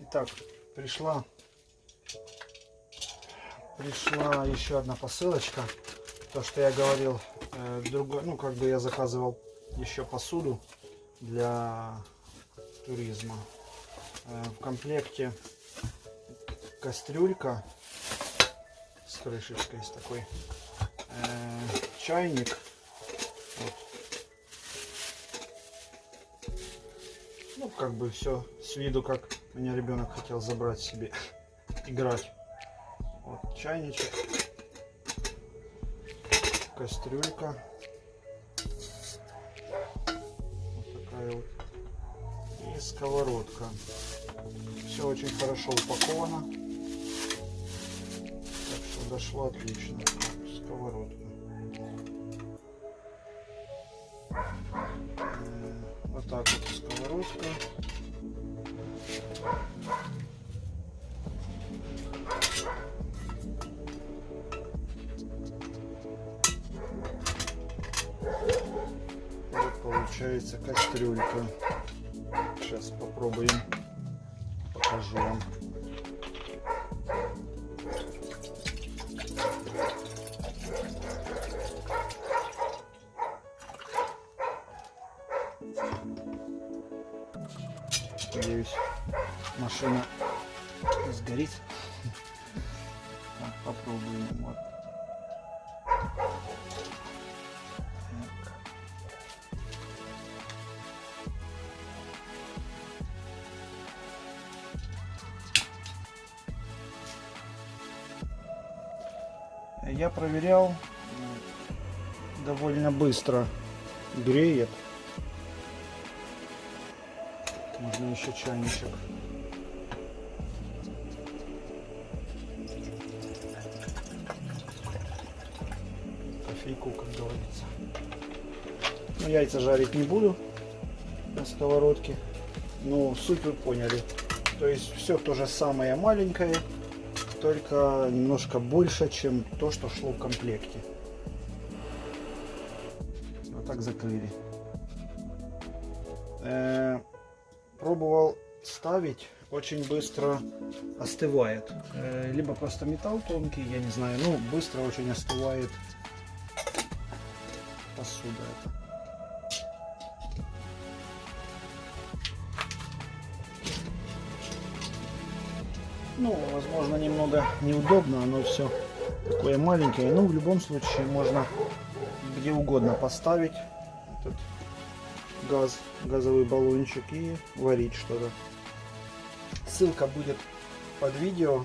Итак, пришла пришла еще одна посылочка. То, что я говорил, э, другой, ну как бы я заказывал еще посуду для туризма. Э, в комплекте кастрюлька крышечкой, с такой, э, чайник. Вот. Ну, как бы все с виду, как меня ребенок хотел забрать себе, играть. Вот чайничек, кастрюлька. Вот такая вот. И сковородка. Все очень хорошо упаковано. Дошло отлично. Сковородка. М, Вот так вот сковородка. Вот получается кастрюлька. Сейчас попробуем. Покажу вам. Надеюсь, машина сгорит. Так, попробуем. Вот. Я проверял, довольно быстро греет. Можно еще чайничек. Кофейку, как говорится. Ну, яйца жарить не буду на сковородке. Ну, суть вы поняли. То есть все то же самое маленькое, только немножко больше, чем то, что шло в комплекте. Вот так закрыли. Э, пробовал ставить, очень быстро остывает. Э, либо просто металл тонкий, я не знаю, ну быстро очень остывает посуда эта. Ну, возможно, немного неудобно, оно все такое маленькое. Ну, в любом случае, можно где угодно поставить этот газ, газовый баллончик и варить что-то. Ссылка будет под видео.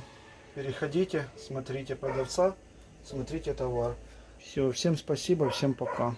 Переходите, смотрите продавца, смотрите товар. Все, всем спасибо, всем пока.